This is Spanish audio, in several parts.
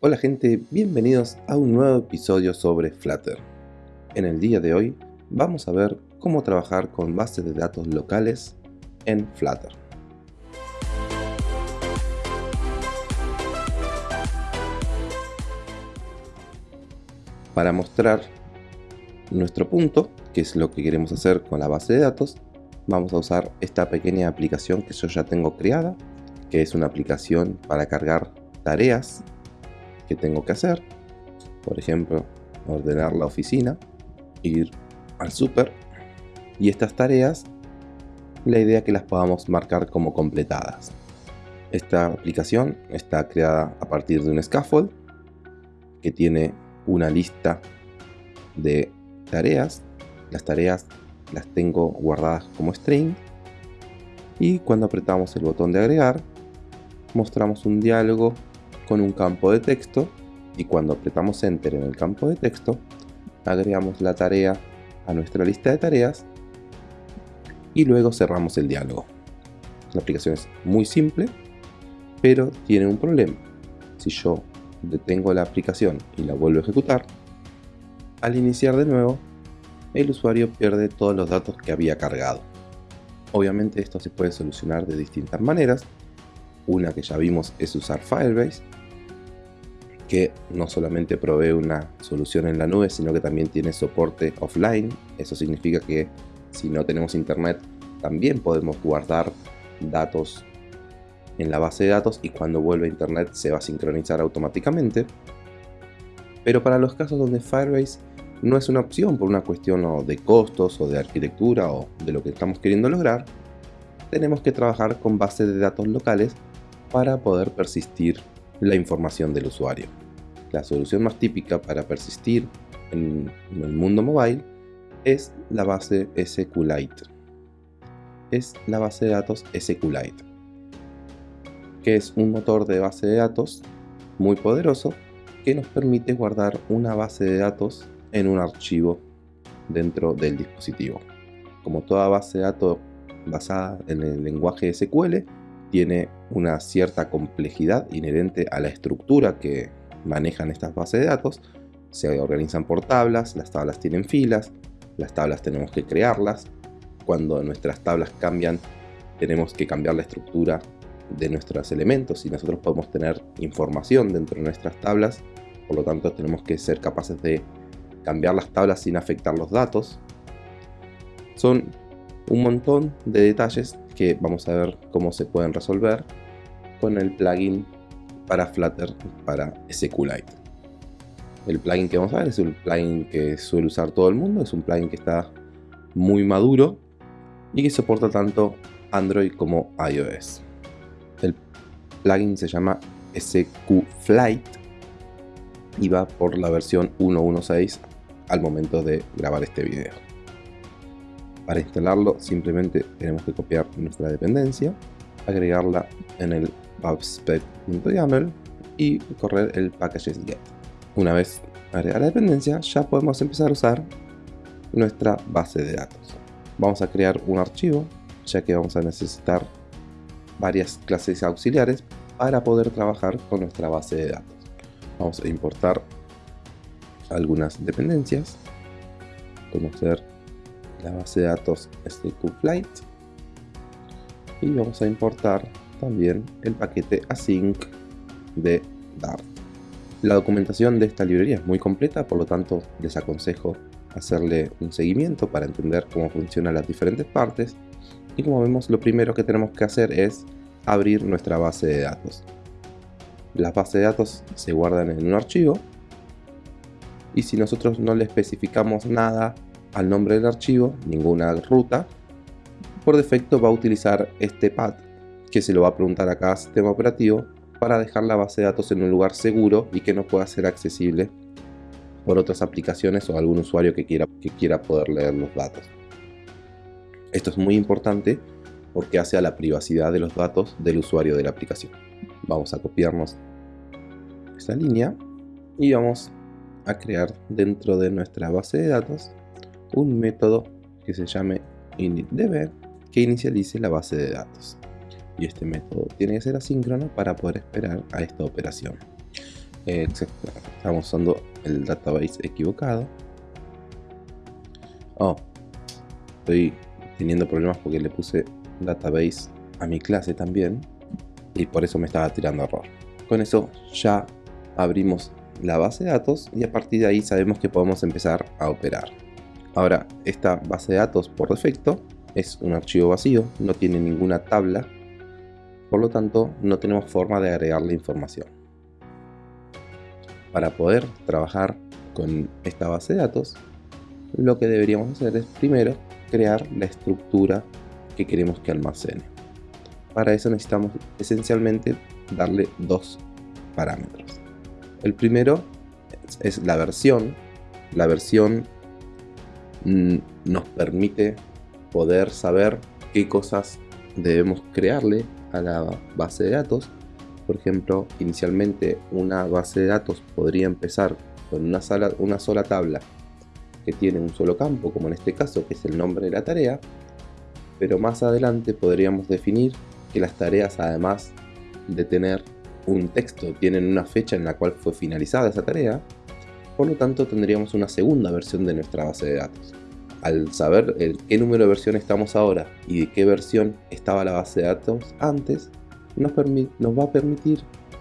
Hola gente, bienvenidos a un nuevo episodio sobre Flutter. En el día de hoy vamos a ver cómo trabajar con bases de datos locales en Flutter. Para mostrar nuestro punto, que es lo que queremos hacer con la base de datos, vamos a usar esta pequeña aplicación que yo ya tengo creada, que es una aplicación para cargar tareas que tengo que hacer. Por ejemplo, ordenar la oficina, ir al súper y estas tareas, la idea que las podamos marcar como completadas. Esta aplicación está creada a partir de un scaffold que tiene una lista de tareas. Las tareas las tengo guardadas como string y cuando apretamos el botón de agregar mostramos un diálogo con un campo de texto y cuando apretamos Enter en el campo de texto, agregamos la tarea a nuestra lista de tareas y luego cerramos el diálogo. La aplicación es muy simple, pero tiene un problema. Si yo detengo la aplicación y la vuelvo a ejecutar, al iniciar de nuevo, el usuario pierde todos los datos que había cargado. Obviamente esto se puede solucionar de distintas maneras. Una que ya vimos es usar Firebase, que no solamente provee una solución en la nube, sino que también tiene soporte offline. Eso significa que si no tenemos internet, también podemos guardar datos en la base de datos y cuando vuelve a internet se va a sincronizar automáticamente. Pero para los casos donde Firebase no es una opción por una cuestión de costos o de arquitectura o de lo que estamos queriendo lograr, tenemos que trabajar con bases de datos locales para poder persistir la información del usuario. La solución más típica para persistir en el mundo mobile es la base SQLite. Es la base de datos SQLite, que es un motor de base de datos muy poderoso que nos permite guardar una base de datos en un archivo dentro del dispositivo. Como toda base de datos basada en el lenguaje SQL, tiene una cierta complejidad inherente a la estructura que manejan estas bases de datos. Se organizan por tablas, las tablas tienen filas, las tablas tenemos que crearlas. Cuando nuestras tablas cambian, tenemos que cambiar la estructura de nuestros elementos y nosotros podemos tener información dentro de nuestras tablas. Por lo tanto, tenemos que ser capaces de cambiar las tablas sin afectar los datos. Son un montón de detalles que vamos a ver cómo se pueden resolver con el plugin para Flutter para SQLite. El plugin que vamos a ver es un plugin que suele usar todo el mundo, es un plugin que está muy maduro y que soporta tanto Android como iOS. El plugin se llama SQFlight y va por la versión 1.1.6 al momento de grabar este video. Para instalarlo simplemente tenemos que copiar nuestra dependencia, agregarla en el pubspec.yaml y correr el packages get. Una vez agregada la dependencia ya podemos empezar a usar nuestra base de datos. Vamos a crear un archivo ya que vamos a necesitar varias clases auxiliares para poder trabajar con nuestra base de datos. Vamos a importar algunas dependencias, conocer la base de datos SQFlight y vamos a importar también el paquete async de Dart. La documentación de esta librería es muy completa, por lo tanto les aconsejo hacerle un seguimiento para entender cómo funcionan las diferentes partes y como vemos lo primero que tenemos que hacer es abrir nuestra base de datos. Las bases de datos se guardan en un archivo y si nosotros no le especificamos nada al nombre del archivo, ninguna ruta, por defecto va a utilizar este path que se lo va a preguntar a cada sistema operativo para dejar la base de datos en un lugar seguro y que no pueda ser accesible por otras aplicaciones o algún usuario que quiera, que quiera poder leer los datos. Esto es muy importante porque hace a la privacidad de los datos del usuario de la aplicación. Vamos a copiarnos esta línea y vamos a crear dentro de nuestra base de datos un método que se llame initDB que inicialice la base de datos. Y este método tiene que ser asíncrono para poder esperar a esta operación. Estamos usando el database equivocado. Oh, estoy teniendo problemas porque le puse database a mi clase también y por eso me estaba tirando error. Con eso ya abrimos la base de datos y a partir de ahí sabemos que podemos empezar a operar. Ahora, esta base de datos por defecto es un archivo vacío, no tiene ninguna tabla, por lo tanto no tenemos forma de agregarle información. Para poder trabajar con esta base de datos, lo que deberíamos hacer es primero crear la estructura que queremos que almacene. Para eso necesitamos esencialmente darle dos parámetros. El primero es la versión. La versión nos permite poder saber qué cosas debemos crearle a la base de datos. Por ejemplo, inicialmente una base de datos podría empezar con una, sola tabla que tiene un solo campo, como en este caso, que es el nombre de la tarea, pero más adelante podríamos definir que las tareas, además de tener un texto, tienen una fecha en la cual fue finalizada esa tarea, por lo tanto tendríamos una segunda versión de nuestra base de datos. Al saber el qué número de versión estamos ahora y de qué versión estaba la base de datos antes, nos, va a permitir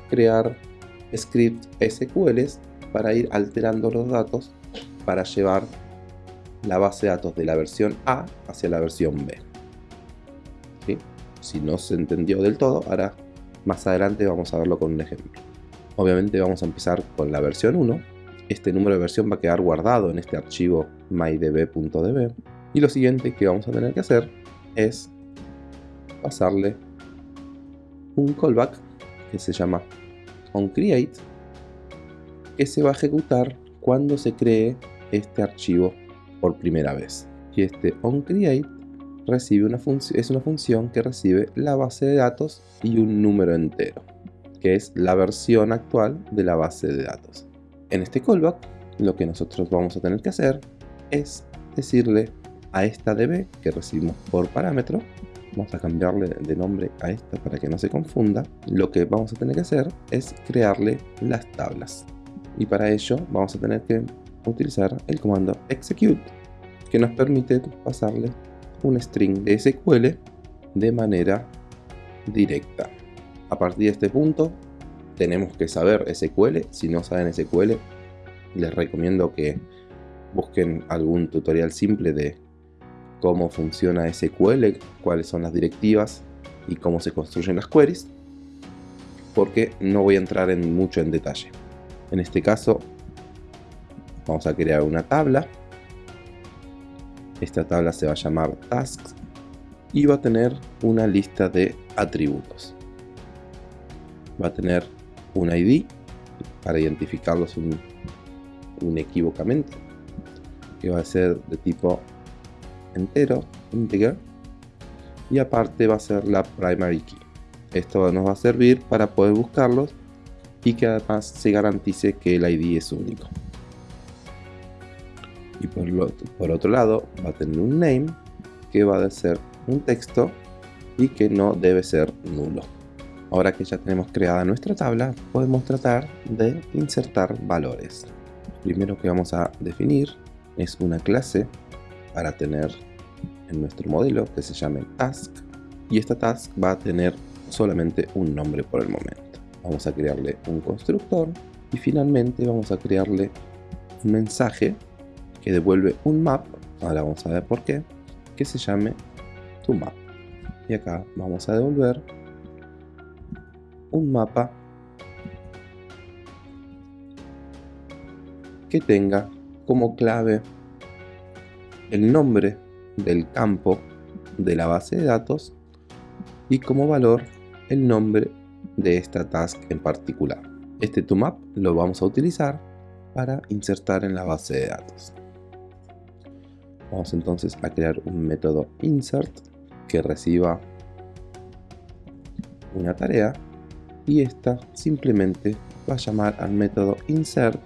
crear scripts SQLs para ir alterando los datos para llevar la base de datos de la versión A hacia la versión B. Si no se entendió del todo, ahora más adelante vamos a verlo con un ejemplo. Obviamente vamos a empezar con la versión 1. Este número de versión va a quedar guardado en este archivo mydb.db. Y lo siguiente que vamos a tener que hacer es pasarle un callback que se llama onCreate que se va a ejecutar cuando se cree este archivo por primera vez. Y este onCreate recibe una es una función que recibe la base de datos y un número entero, que es la versión actual de la base de datos. En este callback, lo que nosotros vamos a tener que hacer es decirle a esta db que recibimos por parámetro, vamos a cambiarle de nombre a esta para que no se confunda, lo que vamos a tener que hacer es crearle las tablas. Y para ello vamos a tener que utilizar el comando execute que nos permite pasarle un string de SQL de manera directa. A partir de este punto tenemos que saber SQL, si no saben SQL les recomiendo que busquen algún tutorial simple de cómo funciona SQL, cuáles son las directivas y cómo se construyen las queries porque no voy a entrar en mucho en detalle. En este caso vamos a crear una tabla. Esta tabla se va a llamar tasks y va a tener una lista de atributos. Va a tener un ID para identificarlos unequívocamente que va a ser de tipo entero, integer y aparte va a ser la primary key esto nos va a servir para poder buscarlos y que además se garantice que el ID es único y por, otro lado va a tener un name que va a ser un texto y que no debe ser nulo. Ahora que ya tenemos creada nuestra tabla, podemos tratar de insertar valores. Primero que vamos a definir es una clase para tener en nuestro modelo que se llame task y esta task va a tener solamente un nombre por el momento. Vamos a crearle un constructor y finalmente vamos a crearle un mensaje que devuelve un map, ahora vamos a ver por qué, que se llame toMap. Y acá vamos a devolver un mapa que tenga como clave el nombre del campo de la base de datos y como valor el nombre de esta task en particular. Este toMap lo vamos a utilizar para insertar en la base de datos. Vamos entonces a crear un método insert que reciba una tarea y esta simplemente va a llamar al método insert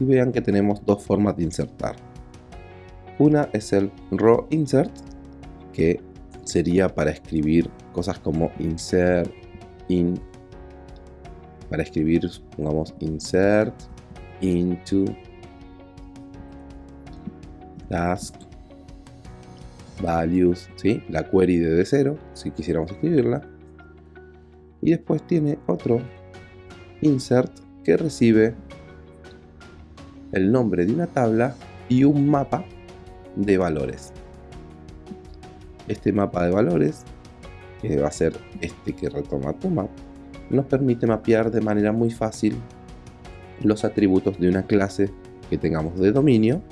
y vean que tenemos dos formas de insertar. Una es el raw insert que sería para escribir cosas como insert, in para escribir, pongamos insert into task values, ¿sí? la query de D0, si quisiéramos escribirla. Y después tiene otro insert que recibe el nombre de una tabla y un mapa de valores. Este mapa de valores, que va a ser este que retoma map nos permite mapear de manera muy fácil los atributos de una clase que tengamos de dominio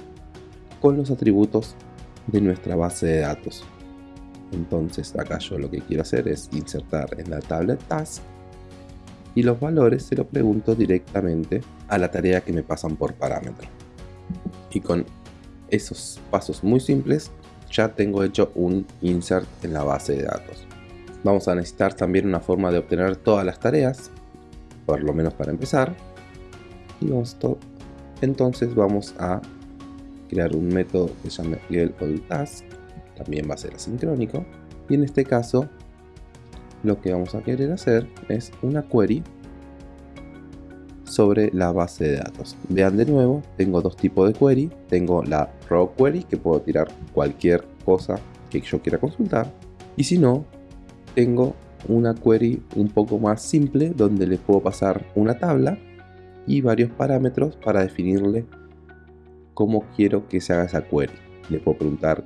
con los atributos de nuestra base de datos. Entonces acá yo lo que quiero hacer es insertar en la tabla task y los valores se los pregunto directamente a la tarea que me pasan por parámetro. Y con esos pasos muy simples ya tengo hecho un insert en la base de datos. Vamos a necesitar también una forma de obtener todas las tareas, por lo menos para empezar. Y entonces vamos a crear un método que se llama getAllTask, también va a ser asincrónico. Y en este caso, lo que vamos a querer hacer es una query sobre la base de datos. Vean de nuevo, tengo dos tipos de query. Tengo la raw query, que puedo tirar cualquier cosa que yo quiera consultar. Y si no, tengo una query un poco más simple, donde le puedo pasar una tabla y varios parámetros para definirle cómo quiero que se haga esa query. Le puedo preguntar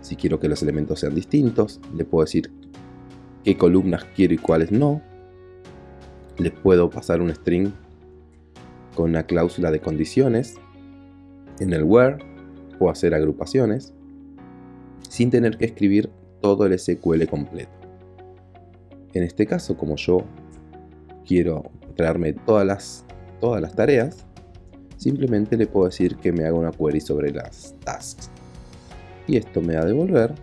si quiero que los elementos sean distintos, le puedo decir qué columnas quiero y cuáles no. Le puedo pasar un string con una cláusula de condiciones. En el where puedo hacer agrupaciones sin tener que escribir todo el SQL completo. En este caso, como yo quiero traerme todas las, todas las tareas, simplemente le puedo decir que me haga una query sobre las tasks. Y esto me va a devolver,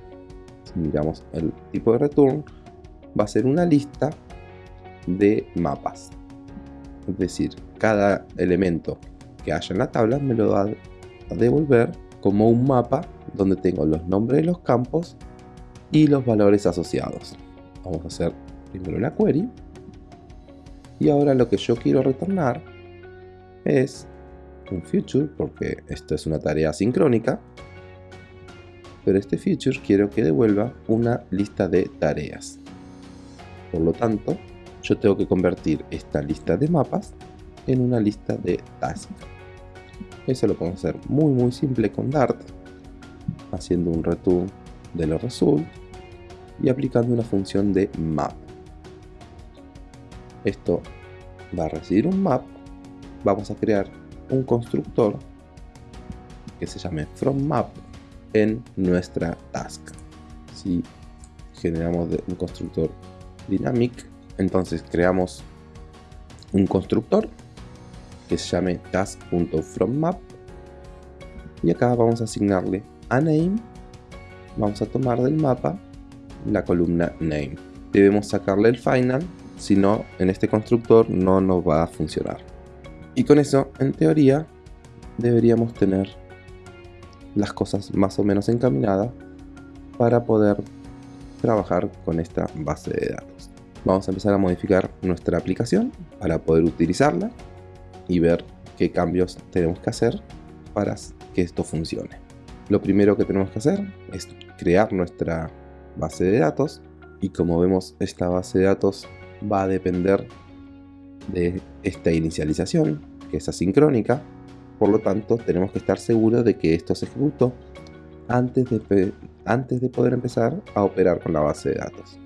si miramos el tipo de return, va a ser una lista de mapas. Es decir, cada elemento que haya en la tabla me lo va a devolver como un mapa donde tengo los nombres de los campos y los valores asociados. Vamos a hacer primero la query. Y ahora lo que yo quiero retornar es un future, porque esto es una tarea sincrónica. Pero este future quiero que devuelva una lista de tareas. Por lo tanto, yo tengo que convertir esta lista de mapas en una lista de tasks. Eso lo podemos hacer muy muy simple con Dart, haciendo un return de los results y aplicando una función de map. Esto va a recibir un map, vamos a crear un constructor que se llame FromMap en nuestra task. Si generamos un constructor dynamic, entonces creamos un constructor que se llame task.fromMap y acá vamos a asignarle a name. Vamos a tomar del mapa la columna name. Debemos sacarle el final si no en este constructor no nos va a funcionar. Y con eso en teoría deberíamos tener las cosas más o menos encaminadas para poder trabajar con esta base de datos vamos a empezar a modificar nuestra aplicación para poder utilizarla y ver qué cambios tenemos que hacer para que esto funcione. Lo primero que tenemos que hacer es crear nuestra base de datos y como vemos esta base de datos va a depender de esta inicialización que es asincrónica por lo tanto tenemos que estar seguros de que esto se ejecutó antes de, antes de poder empezar a operar con la base de datos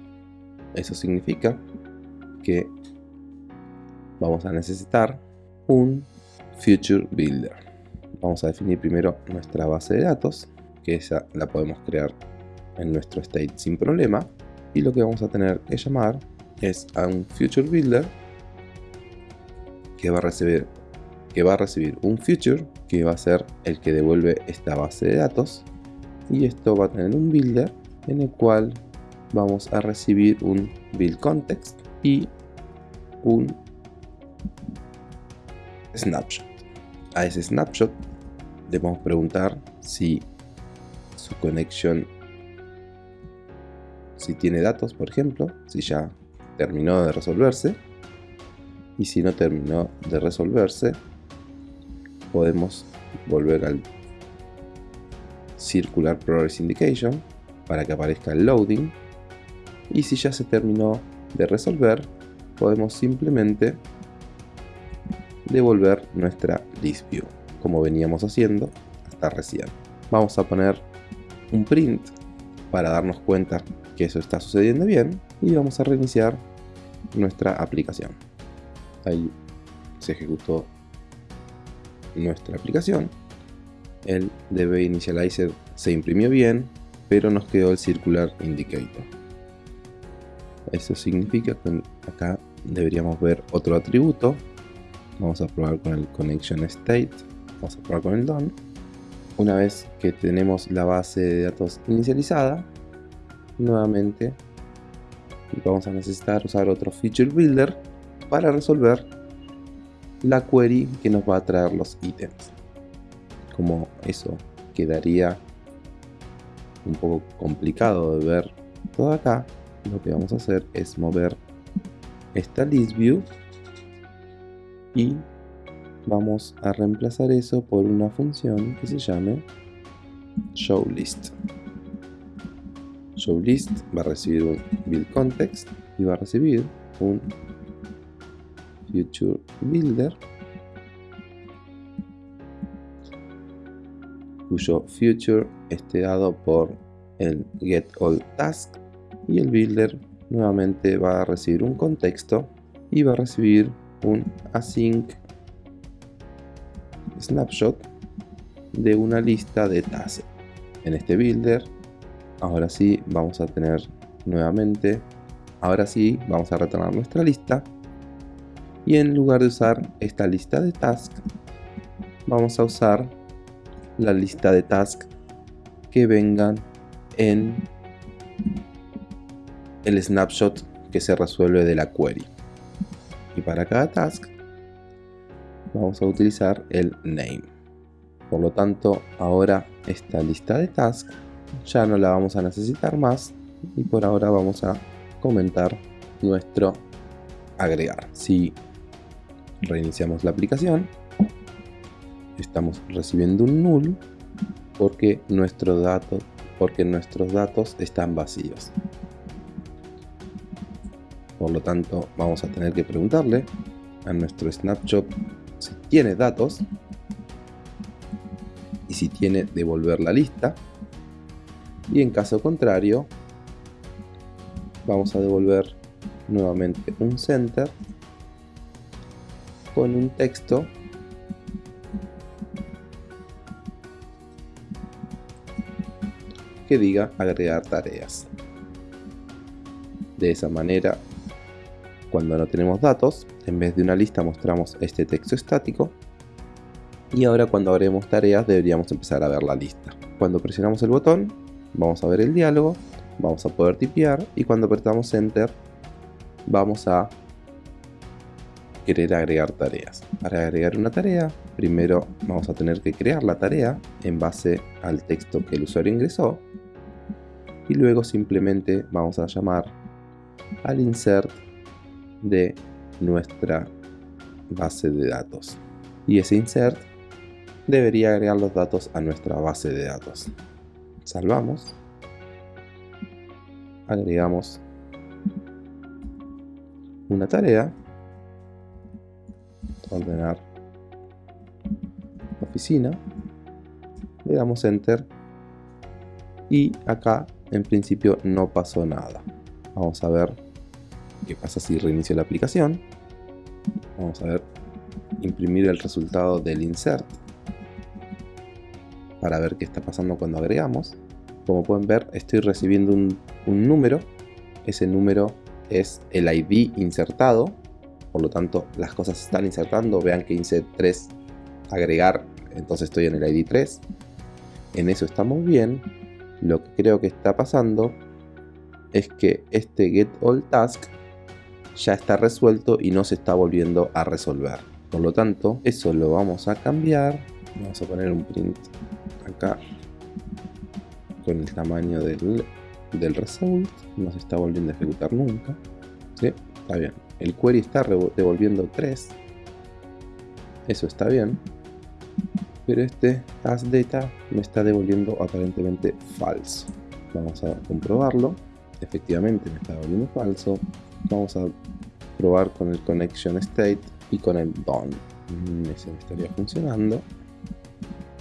eso significa que vamos a necesitar un Future Builder. Vamos a definir primero nuestra base de datos, que esa la podemos crear en nuestro state sin problema. Y lo que vamos a tener que llamar es a un Future Builder que va a recibir que va a recibir un future que va a ser el que devuelve esta base de datos y esto va a tener un builder en el cual vamos a recibir un build context y un snapshot. A ese snapshot le vamos preguntar si su conexión, si tiene datos, por ejemplo, si ya terminó de resolverse. y si no terminó de resolverse podemos volver al Circular Progress Indication para que aparezca el loading. Y si ya se terminó de resolver podemos simplemente devolver nuestra list view como veníamos haciendo hasta recién. Vamos a poner un print para darnos cuenta que eso está sucediendo bien y vamos a reiniciar nuestra aplicación. Ahí se ejecutó nuestra aplicación. El DB Initializer se imprimió bien pero nos quedó el Circular Indicator. Eso significa que acá deberíamos ver otro atributo. Vamos a probar con el connection state. Vamos a probar con el done. Una vez que tenemos la base de datos inicializada nuevamente vamos a necesitar usar otro feature builder para resolver la query que nos va a traer los ítems como eso quedaría un poco complicado de ver todo acá lo que vamos a hacer es mover esta list view y vamos a reemplazar eso por una función que se llame showList. ShowList va a recibir un build context y va a recibir un future builder cuyo future esté dado por el get all task y el builder nuevamente va a recibir un contexto y va a recibir un async snapshot de una lista de tasks. En este builder, ahora sí vamos a tener nuevamente, ahora sí vamos a retornar nuestra lista y en lugar de usar esta lista de tasks, vamos a usar la lista de tasks que vengan en el snapshot que se resuelve de la query. Y para cada task vamos a utilizar el name. Por lo tanto, ahora esta lista de tasks ya no la vamos a necesitar más y por ahora vamos a comentar nuestro agregar. Si reiniciamos la aplicación, estamos recibiendo un null porque, porque nuestros datos están vacíos. Por lo tanto, vamos a tener que preguntarle a nuestro snapshot si tiene datos y si tiene devolver la lista. Y en caso contrario, vamos a devolver nuevamente un center con un texto que diga agregar tareas. De esa manera, cuando no tenemos datos, en vez de una lista mostramos este texto estático y ahora cuando abrimos tareas deberíamos empezar a ver la lista. Cuando presionamos el botón vamos a ver el diálogo, vamos a poder tipear y cuando apretamos enter vamos a querer agregar tareas. Para agregar una tarea primero vamos a tener que crear la tarea en base al texto que el usuario ingresó y luego simplemente vamos a llamar al insert de nuestra base de datos. Y ese insert debería agregar los datos a nuestra base de datos. Salvamos. Agregamos una tarea. Ordenar oficina. Le damos enter. Y acá en principio no pasó nada. Vamos a ver qué pasa si reinicio la aplicación. Vamos a ver, imprimir el resultado del insert para ver qué está pasando cuando agregamos. Como pueden ver, estoy recibiendo un, número. Ese número es el ID insertado. Por lo tanto, las cosas se están insertando. Vean que insert 3 agregar, entonces estoy en el ID 3. En eso estamos bien. Lo que creo que está pasando es que este get all task ya está resuelto y no se está volviendo a resolver. Por lo tanto, eso lo vamos a cambiar. Vamos a poner un print acá con el tamaño del, del result. No se está volviendo a ejecutar nunca. Está bien. El query está devolviendo 3. Eso está bien. Pero este data me está devolviendo aparentemente falso. Vamos a comprobarlo. Efectivamente me está devolviendo falso. Vamos a probar con el connection state y con el done. Mm, ese estaría funcionando.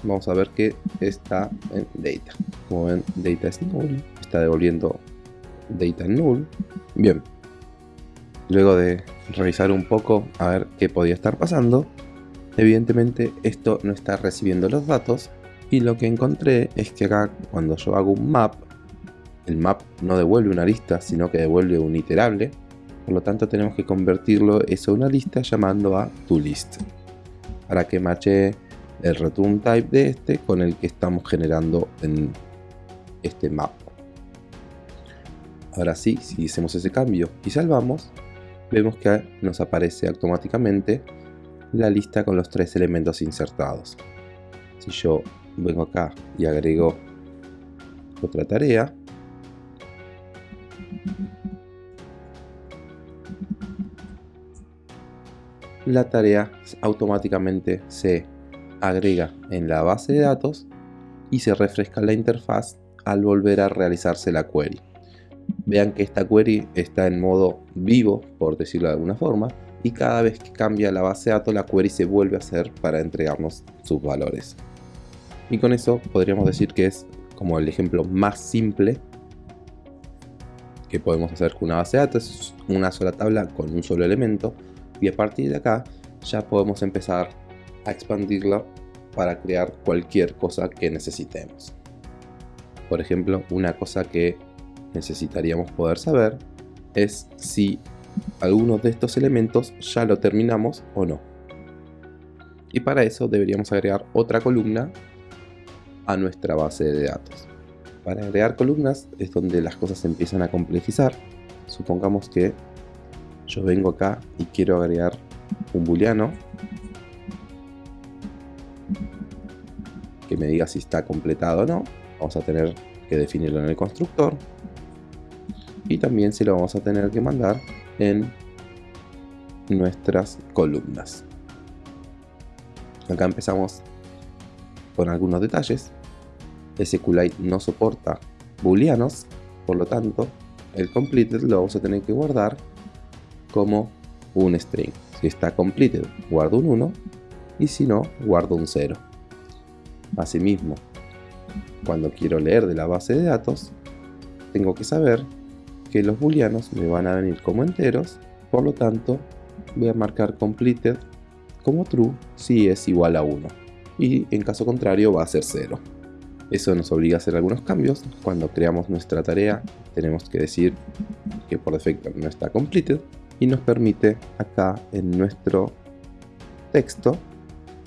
Vamos a ver que está en data. Como ven, data es null. Está devolviendo data null. Bien. Luego de revisar un poco a ver qué podía estar pasando, evidentemente esto no está recibiendo los datos y lo que encontré es que acá cuando yo hago un map, el map no devuelve una lista sino que devuelve un iterable, por lo tanto tenemos que convertirlo eso a una lista llamando a toList para que mache el return type de este con el que estamos generando en este map. Ahora sí, si hacemos ese cambio y salvamos, vemos que nos aparece automáticamente la lista con los tres elementos insertados. Si yo vengo acá y agrego otra tarea, la tarea automáticamente se agrega en la base de datos y se refresca la interfaz al volver a realizarse la query. Vean que esta query está en modo vivo, por decirlo de alguna forma, y cada vez que cambia la base de datos la query se vuelve a hacer para entregarnos sus valores. Y con eso podríamos decir que es como el ejemplo más simple que podemos hacer con una base de datos, una sola tabla con un solo elemento y a partir de acá ya podemos empezar a expandirla para crear cualquier cosa que necesitemos. Por ejemplo, una cosa que necesitaríamos poder saber es si alguno de estos elementos ya lo terminamos o no. Y para eso deberíamos agregar otra columna a nuestra base de datos. Para agregar columnas es donde las cosas empiezan a complejizar. Supongamos que yo vengo acá y quiero agregar un booleano que me diga si está completado o no. Vamos a tener que definirlo en el constructor y también se lo vamos a tener que mandar en nuestras columnas. Acá empezamos con algunos detalles. SQLite no soporta booleanos, por lo tanto el completed lo vamos a tener que guardar como un string. Si está completed, guardo un 1 y si no, guardo un 0. Asimismo, cuando quiero leer de la base de datos, tengo que saber que los booleanos me van a venir como enteros, por lo tanto voy a marcar completed como true si es igual a 1 y en caso contrario va a ser 0. Eso nos obliga a hacer algunos cambios. Cuando creamos nuestra tarea tenemos que decir que por defecto no está completed y nos permite acá en nuestro texto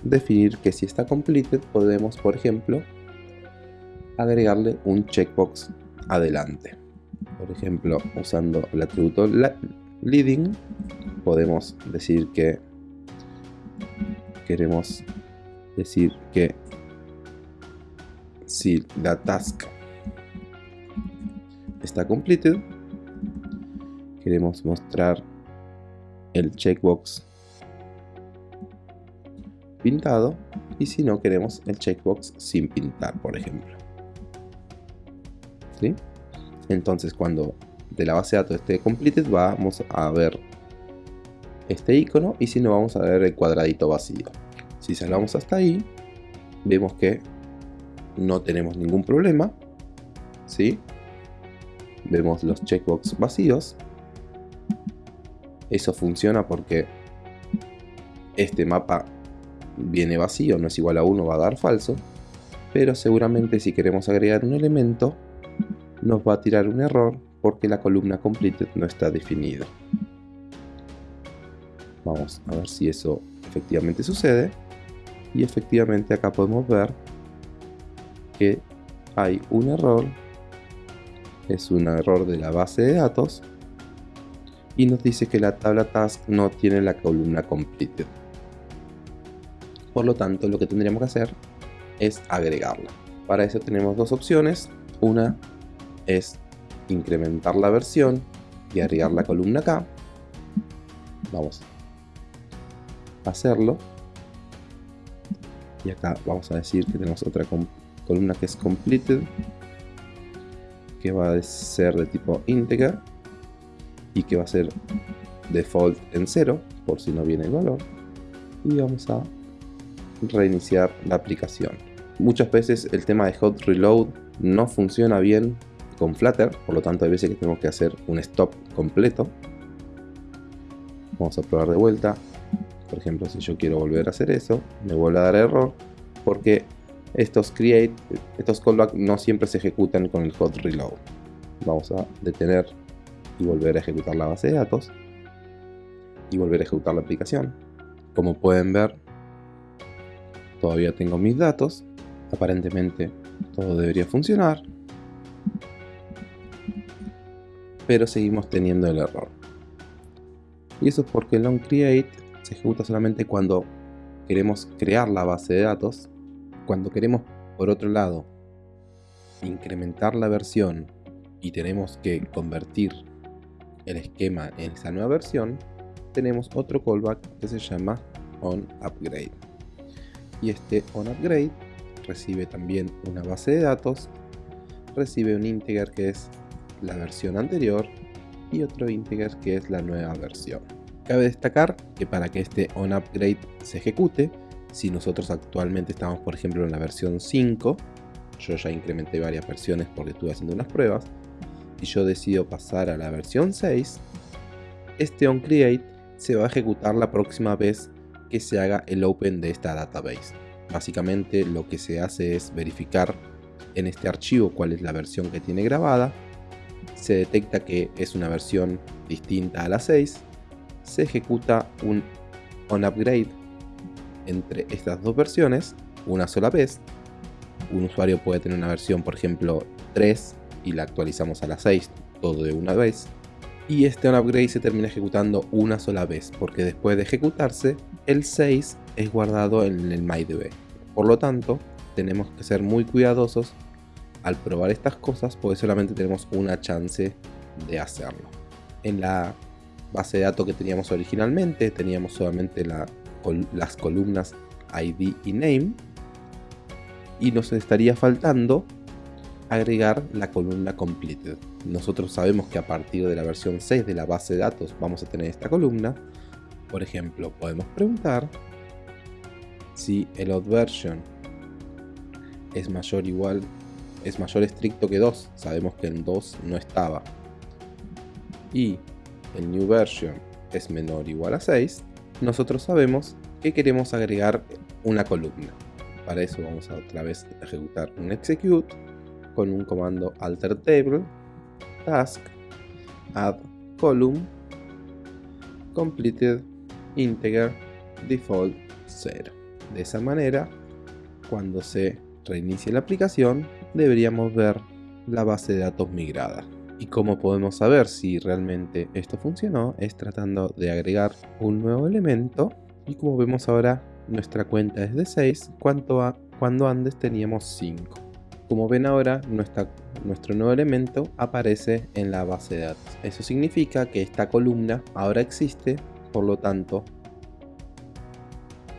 definir que si está completed podemos por ejemplo agregarle un checkbox adelante por ejemplo usando el atributo leading podemos decir que queremos decir que si la task está completed queremos mostrar el checkbox pintado y si no queremos el checkbox sin pintar por ejemplo ¿Sí? Entonces cuando de la base de datos esté completed vamos a ver este icono y si no vamos a ver el cuadradito vacío si salgamos hasta ahí vemos que no tenemos ningún problema ¿sí? vemos los checkbox vacíos eso funciona porque este mapa viene vacío, no es igual a 1, va a dar falso. Pero seguramente si queremos agregar un elemento, nos va a tirar un error porque la columna completed no está definida. Vamos a ver si eso efectivamente sucede. Y efectivamente acá podemos ver que hay un error. Es un error de la base de datos y nos dice que la tabla task no tiene la columna completed. Por lo tanto, lo que tendríamos que hacer es agregarla. Para eso tenemos dos opciones. Una es incrementar la versión y agregar la columna acá. vamos a hacerlo. Y acá vamos a decir que tenemos otra columna que es completed que va a ser de tipo integer y que va a ser default en 0 por si no viene el valor. Y vamos a reiniciar la aplicación. Muchas veces el tema de hot reload no funciona bien con Flutter por lo tanto hay veces que tenemos que hacer un stop completo vamos a probar de vuelta por ejemplo si yo quiero volver a hacer eso me vuelve a dar error porque estos create, estos callbacks no siempre se ejecutan con el hot reload. Vamos a detener y volver a ejecutar la base de datos y volver a ejecutar la aplicación. Como pueden ver, todavía tengo mis datos. Aparentemente todo debería funcionar. Pero seguimos teniendo el error. Y eso es porque el onCreate se ejecuta solamente cuando queremos crear la base de datos cuando queremos, por otro lado, incrementar la versión y tenemos que convertir el esquema en esa nueva versión, tenemos otro callback que se llama onUpgrade. Y este onUpgrade recibe también una base de datos, recibe un integer que es la versión anterior y otro integer que es la nueva versión. Cabe destacar que para que este onUpgrade se ejecute, si nosotros actualmente estamos por ejemplo en la versión 5, yo ya incrementé varias versiones porque estuve haciendo unas pruebas, y yo decido pasar a la versión 6, este onCreate se va a ejecutar la próxima vez que se haga el open de esta database. Básicamente lo que se hace es verificar en este archivo cuál es la versión que tiene grabada, se detecta que es una versión distinta a la 6, se ejecuta un onUpgrade entre estas dos versiones una sola vez. Un usuario puede tener una versión, por ejemplo, 3 y la actualizamos a la 6, todo de una vez. Y este upgrade se termina ejecutando una sola vez, porque después de ejecutarse, el 6 es guardado en el MyDB. Por lo tanto, tenemos que ser muy cuidadosos al probar estas cosas, porque solamente tenemos una chance de hacerlo. En la base de datos que teníamos originalmente, teníamos solamente la las columnas ID y Name. Y nos estaría faltando agregar la columna Completed. Nosotros sabemos que a partir de la versión 6 de la base de datos vamos a tener esta columna. Por ejemplo, podemos preguntar si el odd version es mayor igual es mayor estricto que 2. Sabemos que en 2 no estaba. Y el new version es menor o igual a 6 nosotros sabemos que queremos agregar una columna. Para eso vamos a otra vez ejecutar un execute con un comando alter table task add column completed integer default 0. De esa manera, cuando se reinicie la aplicación, deberíamos ver la base de datos migrada. Y cómo podemos saber si realmente esto funcionó es tratando de agregar un nuevo elemento y como vemos ahora nuestra cuenta es de 6 cuando, cuando antes teníamos 5. Como ven ahora nuestro nuevo elemento aparece en la base de datos. Eso significa que esta columna ahora existe, por lo tanto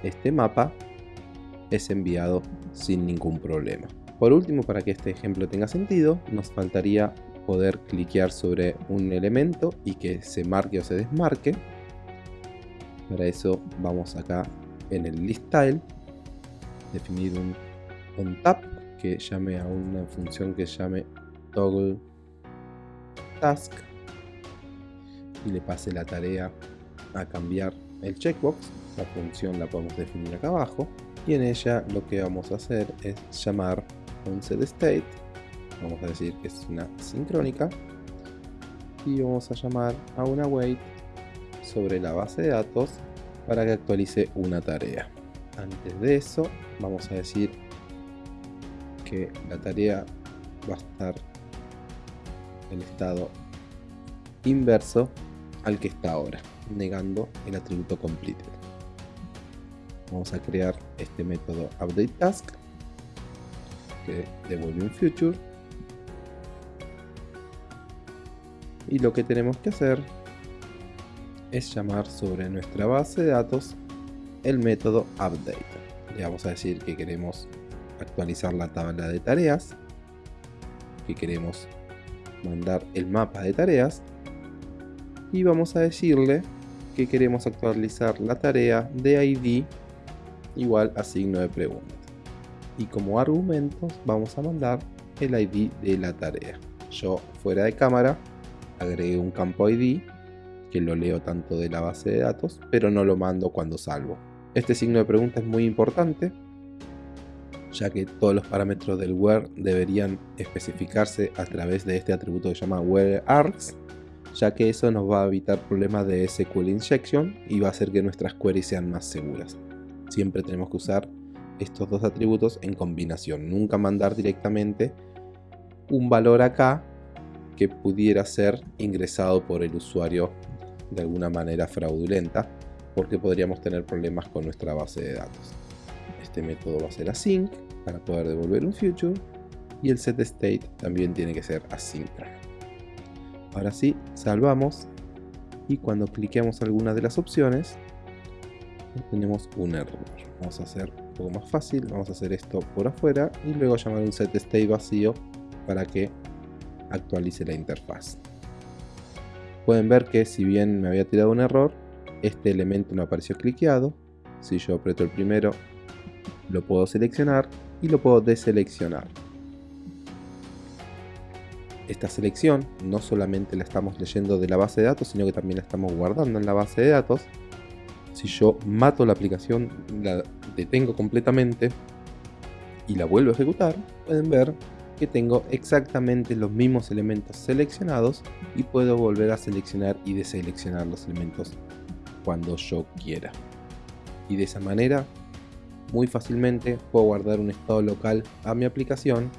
este mapa es enviado sin ningún problema. Por último, para que este ejemplo tenga sentido, nos faltaría poder cliquear sobre un elemento y que se marque o se desmarque. Para eso vamos acá en el list tile, definir un, un tap que llame a una función que llame toggle task y le pase la tarea a cambiar el checkbox. La función la podemos definir acá abajo y en ella lo que vamos a hacer es llamar un set state. Vamos a decir que es una sincrónica. Y vamos a llamar a una wait sobre la base de datos para que actualice una tarea. Antes de eso vamos a decir que la tarea va a estar en estado inverso al que está ahora negando el atributo completed vamos a crear este método update que devuelve un future y lo que tenemos que hacer es llamar sobre nuestra base de datos el método update. Le vamos a decir que queremos actualizar la tabla de tareas, que queremos mandar el mapa de tareas y vamos a decirle que queremos actualizar la tarea de ID igual a signo de pregunta. Y como argumentos vamos a mandar el ID de la tarea. Yo fuera de cámara agregué un campo ID que lo leo tanto de la base de datos, pero no lo mando cuando salvo. Este signo de pregunta es muy importante, ya que todos los parámetros del where deberían especificarse a través de este atributo que se llama whereArgs, ya que eso nos va a evitar problemas de SQL injection y va a hacer que nuestras queries sean más seguras. Siempre tenemos que usar estos dos atributos en combinación, nunca mandar directamente un valor acá que pudiera ser ingresado por el usuario de alguna manera fraudulenta porque podríamos tener problemas con nuestra base de datos. Este método va a ser async para poder devolver un future y el set state también tiene que ser asíncrono. Ahora sí, salvamos y cuando cliqueamos alguna de las opciones tenemos un error. Vamos a hacer un poco más fácil, vamos a hacer esto por afuera y luego llamar un set state vacío para que actualice la interfaz. Pueden ver que si bien me había tirado un error, este elemento no apareció cliqueado. Si yo aprieto el primero, lo puedo seleccionar y lo puedo deseleccionar. Esta selección no solamente la estamos leyendo de la base de datos, sino que también la estamos guardando en la base de datos. Si yo mato la aplicación, la detengo completamente y la vuelvo a ejecutar, pueden ver que tengo exactamente los mismos elementos seleccionados y puedo volver a seleccionar y deseleccionar los elementos cuando yo quiera. Y de esa manera, muy fácilmente puedo guardar un estado local a mi aplicación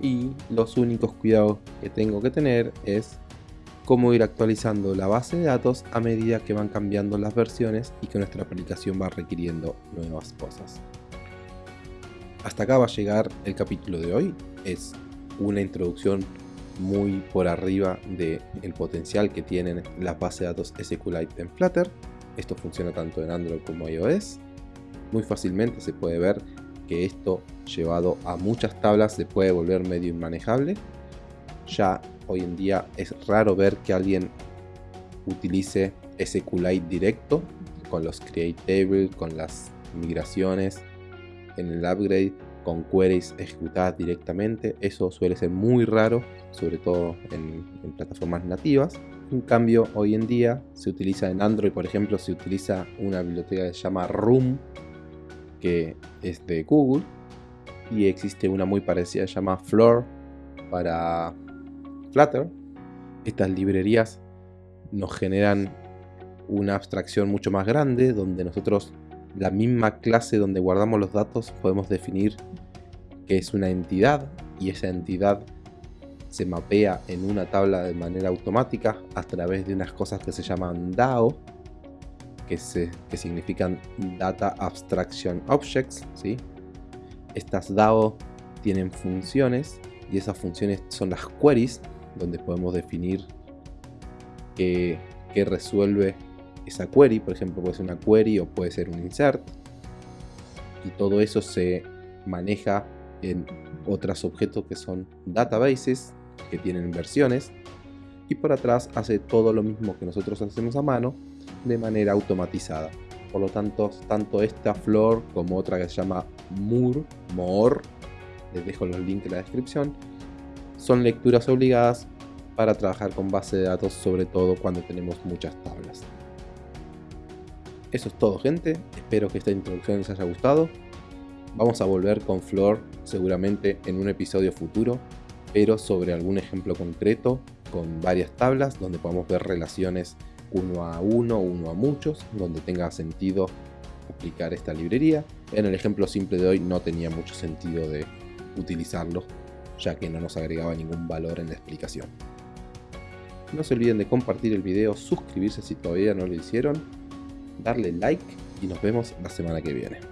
y los únicos cuidados que tengo que tener es cómo ir actualizando la base de datos a medida que van cambiando las versiones y que nuestra aplicación va requiriendo nuevas cosas. Hasta acá va a llegar el capítulo de hoy. Es una introducción muy por arriba del el potencial que tienen las bases de datos SQLite en Flutter. Esto funciona tanto en Android como iOS. Muy fácilmente se puede ver que esto llevado a muchas tablas se puede volver medio inmanejable. Ya hoy en día es raro ver que alguien utilice SQLite directo con los create table, con las migraciones en el upgrade con queries ejecutadas directamente. Eso suele ser muy raro, sobre todo en, plataformas nativas. En cambio, hoy en día se utiliza en Android, por ejemplo, se utiliza una biblioteca que se llama Room, que es de Google, y existe una muy parecida que se llama Floor para Flutter. Estas librerías nos generan una abstracción mucho más grande donde nosotros la misma clase donde guardamos los datos podemos definir que es una entidad y esa entidad se mapea en una tabla de manera automática a través de unas cosas que se llaman DAO que, se, que significan Data Abstraction Objects ¿sí? estas DAO tienen funciones y esas funciones son las queries donde podemos definir qué, resuelve esa query, por ejemplo puede ser una query o puede ser un insert. Y todo eso se maneja en otros objetos que son databases que tienen versiones. Y por atrás hace todo lo mismo que nosotros hacemos a mano de manera automatizada. Por lo tanto tanto esta flor como otra que se llama Moor, Moor les dejo los links en la descripción son lecturas obligadas para trabajar con base de datos sobre todo cuando tenemos muchas tablas eso es todo gente, espero que esta introducción les haya gustado. Vamos a volver con Flor seguramente en un episodio futuro, pero sobre algún ejemplo concreto con varias tablas donde podamos ver relaciones uno a uno, uno a muchos, donde tenga sentido aplicar esta librería. En el ejemplo simple de hoy no tenía mucho sentido de utilizarlo, ya que no nos agregaba ningún valor en la explicación. No se olviden de compartir el video, suscribirse si todavía no lo hicieron darle like y nos vemos la semana que viene.